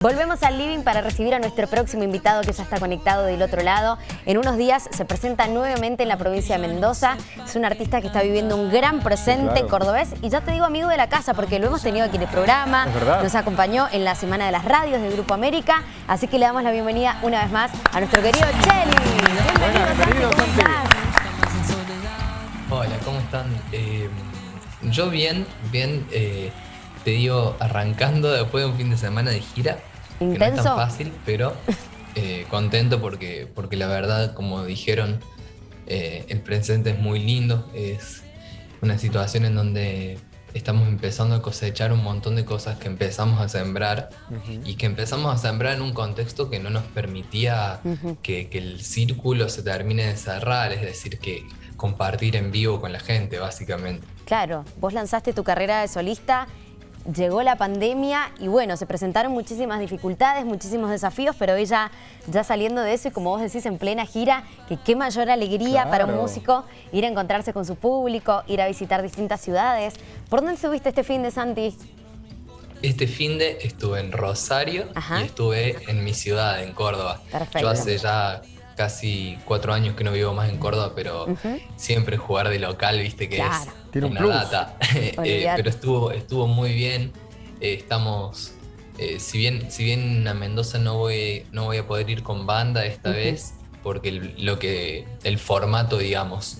Volvemos al living para recibir a nuestro próximo invitado que ya está conectado del otro lado. En unos días se presenta nuevamente en la provincia de Mendoza. Es un artista que está viviendo un gran presente cordobés y ya te digo amigo de la casa porque lo hemos tenido aquí en el programa. Nos acompañó en la Semana de las Radios del Grupo América. Así que le damos la bienvenida una vez más a nuestro querido Cheli. Bienvenido, ¿cómo estás? Hola, ¿cómo están? Eh, yo bien, bien... Eh, te digo, arrancando después de un fin de semana de gira. ¿Intenso? Que no es tan fácil, pero eh, contento porque, porque la verdad, como dijeron, eh, el presente es muy lindo. Es una situación en donde estamos empezando a cosechar un montón de cosas que empezamos a sembrar y que empezamos a sembrar en un contexto que no nos permitía que, que, el círculo se termine de cerrar, es decir, que compartir en vivo con la gente, básicamente. Claro, vos lanzaste tu carrera de solista llegó la pandemia y bueno, se presentaron muchísimas dificultades, muchísimos desafíos, pero ella ya saliendo de eso y como vos decís en plena gira, que qué mayor alegría para un músico ir a encontrarse con su público, ir a visitar distintas ciudades. ¿Por dónde estuviste este fin de Santi? Este fin de estuve en Rosario y estuve en mi ciudad, en Córdoba. Perfecto. Yo hace ya casi cuatro años que no vivo más en Córdoba, pero siempre jugar de local, viste que es Tiene una data. Eh, pero estuvo, estuvo muy bien. Eh, estamos, eh, si bien si bien a Mendoza no voy, no voy a poder ir con banda esta vez, porque el, lo que, el formato, digamos,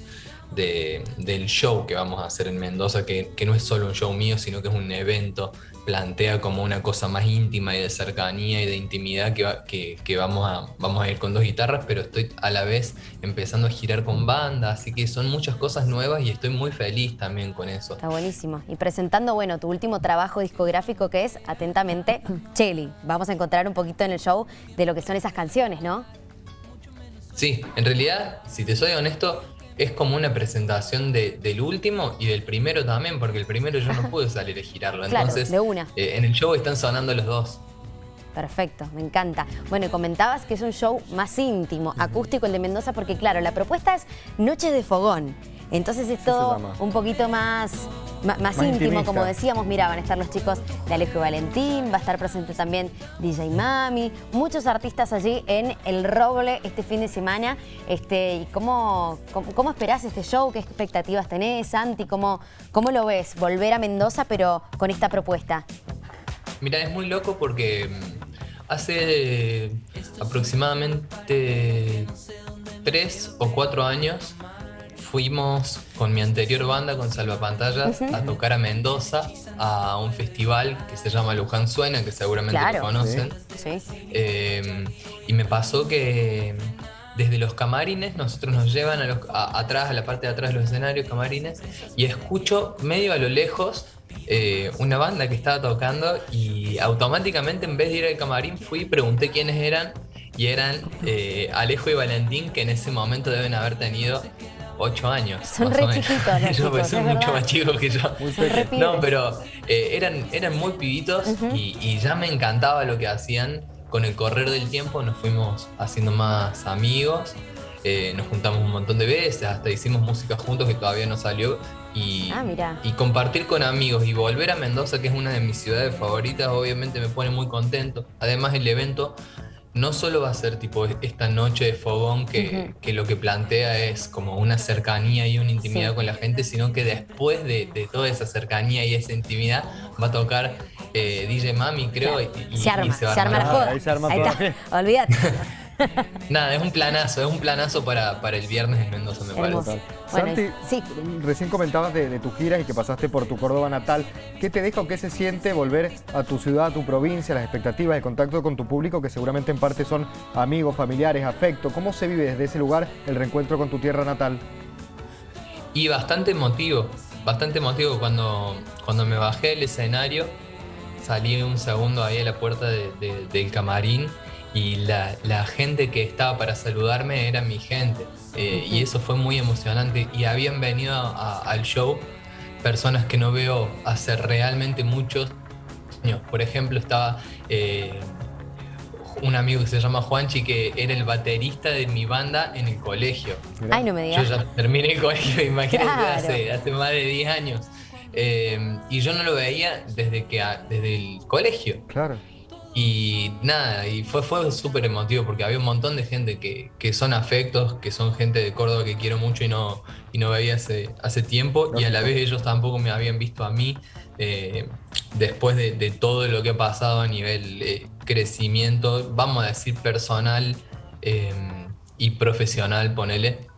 de, del show que vamos a hacer en Mendoza, que, que no es solo un show mío, sino que es un evento plantea como una cosa más íntima y de cercanía y de intimidad que, que, vamos, a, vamos a ir con dos guitarras, pero estoy a la vez empezando a girar con banda, así que son muchas cosas nuevas y estoy muy feliz también con eso. Está buenísimo. Y presentando, bueno, tu último trabajo discográfico que es, atentamente, Chelly. Vamos a encontrar un poquito en el show de lo que son esas canciones, ¿no? Sí, en realidad, si te soy honesto, es como una presentación del último y del primero también, porque el primero yo no pude salir a girarlo. Entonces, de una. Eh, en el show están sonando los dos. Perfecto, me encanta. Bueno, y comentabas que es un show más íntimo, acústico el de Mendoza, porque claro, la propuesta es Noche de Fogón. Entonces es todo un poquito más, más, íntimo, como decíamos. Mira, van a estar los chicos de Alejo y Valentín, va a estar presente también DJ Mami, muchos artistas allí en El Roble este fin de semana. Este, ¿cómo, cómo, esperás este show? ¿Qué expectativas tenés, Santi? ¿Cómo, ¿Cómo lo ves? Volver a Mendoza, pero con esta propuesta. Mira, es muy loco porque mm, hace aproximadamente tres o cuatro años fuimos con mi anterior banda, con Salvapantallas, a tocar a Mendoza a un festival que se llama Luján Suena, que seguramente lo conocen. Eh, y me pasó que desde los camarines, nosotros nos llevan a atrás, a la parte de atrás de los escenarios, camarines, y escucho medio a lo lejos eh, una banda que estaba tocando y automáticamente en vez de ir al camarín fui y pregunté quiénes eran y eran eh, Alejo y Valentín que en ese momento deben haber tenido 8 años. Son re chiquitos Yo pues son mucho más chicos que yo. no, pero eh, eran, eran muy pibitos y, ya me encantaba lo que hacían. Con el correr del tiempo nos fuimos haciendo más amigos. Eh, nos juntamos un montón de veces, hasta hicimos música juntos que todavía no salió. Y, ah, y compartir con amigos y volver a Mendoza, que es una de mis ciudades favoritas, obviamente me pone muy contento. Además el evento no solo va a ser tipo esta noche de fogón que, lo que plantea es como una cercanía y una intimidad con la gente, sino que después de, toda esa cercanía y esa intimidad va a tocar eh, DJ Mami, creo, y, se arma, se, arma la joda. Ahí se arma Ahí está, olvídate. Nada, es un planazo, es un planazo para, para el viernes en Mendoza, me parece. Santi, sí. recién comentabas de, tu gira y que pasaste por tu Córdoba natal. ¿Qué te deja o qué se siente volver a tu ciudad, a tu provincia, las expectativas, el contacto con tu público, que seguramente en parte son amigos, familiares, afecto? ¿Cómo se vive desde ese lugar el reencuentro con tu tierra natal? Y bastante emotivo, bastante emotivo cuando, cuando me bajé del escenario, salí un segundo ahí a la puerta del camarín y la, gente que estaba para saludarme era mi gente. Eh, y eso fue muy emocionante. Y habían venido al show personas que no veo hace realmente muchos años. Por ejemplo, estaba eh, un amigo que se llama Juanchi, que era el baterista de mi banda en el colegio. Ay, no me digas. Yo ya terminé el colegio, imagínate, hace, más de 10 años. Eh, y yo no lo veía desde, que, desde el colegio. Claro. Y nada, y fue, fue súper emotivo porque había un montón de gente que, que, son afectos, que son gente de Córdoba que quiero mucho y no, y no veía hace, hace tiempo, y a la vez ellos tampoco me habían visto a mí eh, después de, todo lo que ha pasado a nivel eh, crecimiento, vamos a decir personal eh, y profesional, ponele.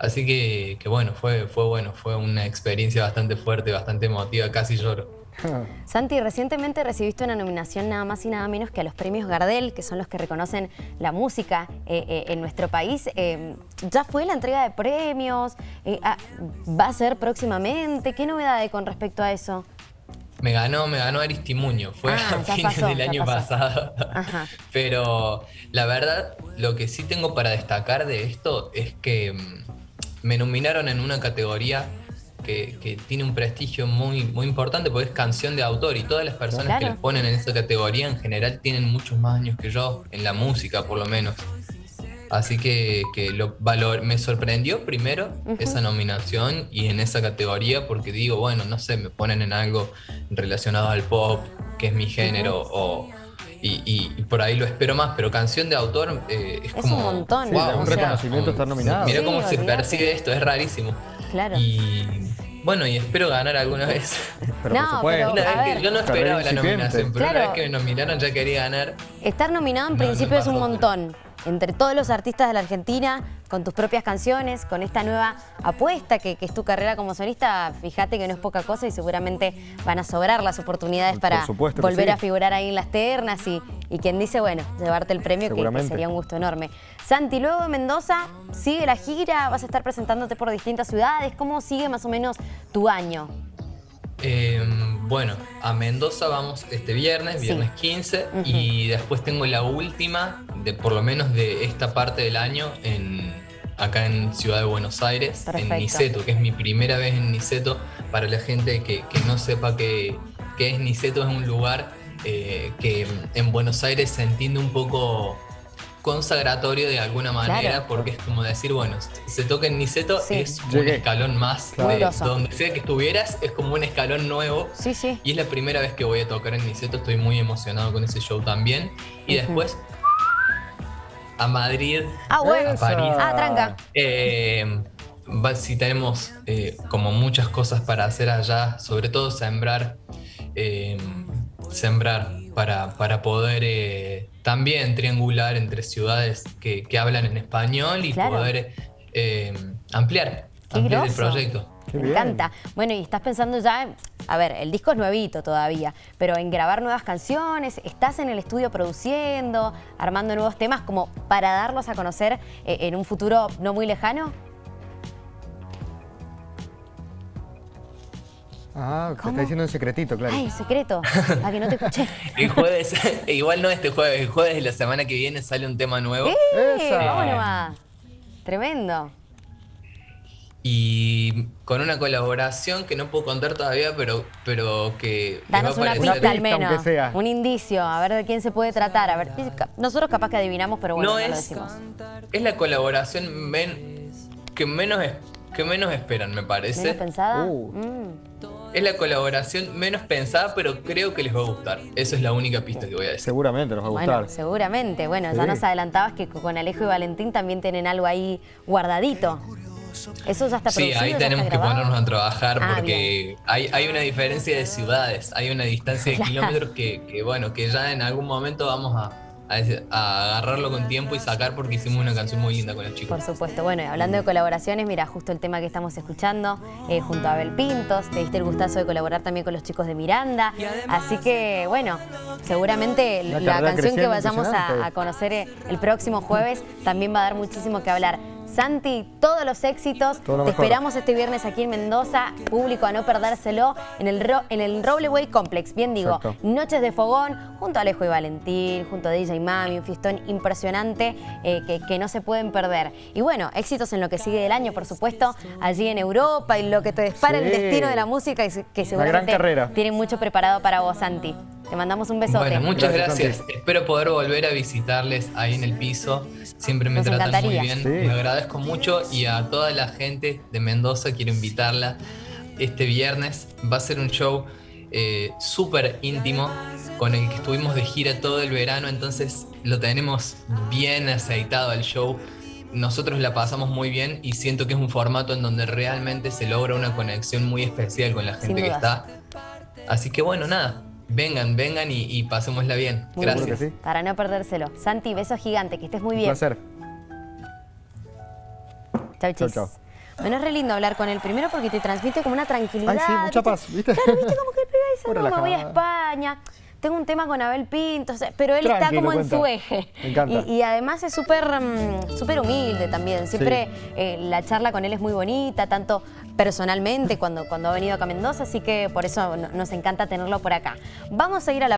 Así que, que, bueno, fue, fue bueno, fue una experiencia bastante fuerte, bastante emotiva, casi lloro. Santi, recientemente recibiste una nominación nada más y nada menos que a los premios Gardel, que son los que reconocen la música eh, eh, en nuestro país. Eh, ¿Ya fue la entrega de premios? Ah, ¿Va a ser próximamente? ¿Qué novedad hay con respecto a eso? Me ganó, me ganó Aristimuño, fue ah, a fines del año pasado. Pero la verdad, lo que sí tengo para destacar de esto es que mm, me nominaron en una categoría que, tiene un prestigio muy, muy importante porque es canción de autor y todas las personas que les ponen en esa categoría en general tienen muchos más años que yo, en la música por lo menos. Así que, lo valor, me sorprendió primero esa nominación y en esa categoría porque digo, bueno, no sé, me ponen en algo relacionado al pop, que es mi género, o, y, por ahí lo espero más, pero canción de autor eh, es, como... un montón. un reconocimiento estar nominado. Mira cómo se percibe esto, es rarísimo. Claro. Y bueno, y espero ganar alguna vez. Pero no, yo no esperaba la nominación, pero una vez que me nominaron ya quería ganar. Estar nominado en principio es un montón. Entre todos los artistas de la Argentina, con tus propias canciones, con esta nueva apuesta que, es tu carrera como solista, fíjate que no es poca cosa y seguramente van a sobrar las oportunidades para volver a figurar ahí en las ternas y, quien dice, bueno, llevarte el premio que, sería un gusto enorme. Santi, luego de Mendoza, sigue la gira, vas a estar presentándote por distintas ciudades, ¿cómo sigue más o menos tu año? Em, bueno, a Mendoza vamos este viernes, viernes 15, y después tengo la última, de por lo menos de esta parte del año, en, acá en Ciudad de Buenos Aires, en Niceto, que es mi primera vez en Niceto. Para la gente que, no sepa qué, es Niceto, es un lugar eh, que en Buenos Aires se entiende un poco consagratorio de alguna manera, porque es como decir, bueno, se toca en Niceto, es un escalón más. De, donde sea que estuvieras, es como un escalón nuevo. Sí, sí. Y es la primera vez que voy a tocar en Niceto, estoy muy emocionado con ese show también. Y después a Madrid, ah, a París. Ah, tranca. Eh, si tenemos eh, como muchas cosas para hacer allá, sobre todo sembrar, eh, sembrar para, para poder también triangular entre ciudades que, hablan en español y poder eh, ampliar, ampliar el proyecto. Me encanta. Bueno, y estás pensando ya, a ver, el disco es nuevito todavía, pero en grabar nuevas canciones, estás en el estudio produciendo, armando nuevos temas como para darlos a conocer eh, en un futuro no muy lejano. Ah, te está diciendo un secretito, claro. Ay, secreto, para que no te escuché. el jueves, igual no este jueves, el jueves de la semana que viene sale un tema nuevo. ¡Eh! va? Tremendo. Y con una colaboración que no puedo contar todavía, pero, pero que Danos una pista al menos, un indicio, a ver de quién se puede tratar. A ver, nosotros capaz que adivinamos, pero bueno, no, lo decimos. Es la colaboración que, menos, que menos esperan, me parece. ¿Menos pensada? Uh. Mm. Es la colaboración menos pensada, pero creo que les va a gustar. Esa es la única pista que voy a decir. Seguramente nos va a gustar. Bueno, seguramente. Bueno, ya nos adelantabas que con Alejo y Valentín también tienen algo ahí guardadito. Eso ya está Sí, ahí tenemos que ponernos a trabajar ah, porque hay, hay, una diferencia de ciudades, hay una distancia de kilómetros que, que, bueno, que ya en algún momento vamos a, a, agarrarlo con tiempo y sacar porque hicimos una canción muy linda con los chicos. Por supuesto. Bueno, y hablando de colaboraciones, mira, justo el tema que estamos escuchando eh, junto a Abel Pintos, te diste el gustazo de colaborar también con los chicos de Miranda. Así que, bueno, seguramente la, canción que vayamos a, a conocer eh, el próximo jueves también va a dar muchísimo que hablar. Santi, todos los éxitos. Te esperamos este viernes aquí en Mendoza. Público a no perdérselo en el, en el Complex. Bien digo, Noches de Fogón, junto a Alejo y Valentín, junto a DJ Mami, un fiestón impresionante eh, que, no se pueden perder. Y bueno, éxitos en lo que sigue del año, por supuesto, allí en Europa y lo que te dispara el destino de la música y que seguramente tienen mucho preparado para vos, Santi. Te mandamos un besote. Bueno, muchas gracias. Espero poder volver a visitarles ahí en el piso. Siempre me tratan muy bien. Me agradezco mucho y a toda la gente de Mendoza quiero invitarla este viernes. Va a ser un show eh, súper íntimo con el que estuvimos de gira todo el verano, entonces lo tenemos bien aceitado al show. Nosotros la pasamos muy bien y siento que es un formato en donde realmente se logra una conexión muy especial con la gente que está. Así que bueno, nada, vengan, vengan y, pasémosla bien. Gracias. Para no perdérselo. Santi, beso gigante, que estés muy bien. Un placer. Chau, chis. Chau, Bueno, es re lindo hablar con él. Primero porque te transmite como una tranquilidad. Ay, sí, mucha paz, ¿viste? Claro, ¿viste? Como que el pibe dice, no, me voy a España tengo un tema con Abel Pinto, pero él está como en su eje. Me encanta. Y, además es súper mm, súper humilde también. Siempre eh, la charla con él es muy bonita, tanto personalmente cuando, cuando ha venido acá a Mendoza, así que por eso nos encanta tenerlo por acá. Vamos a ir a la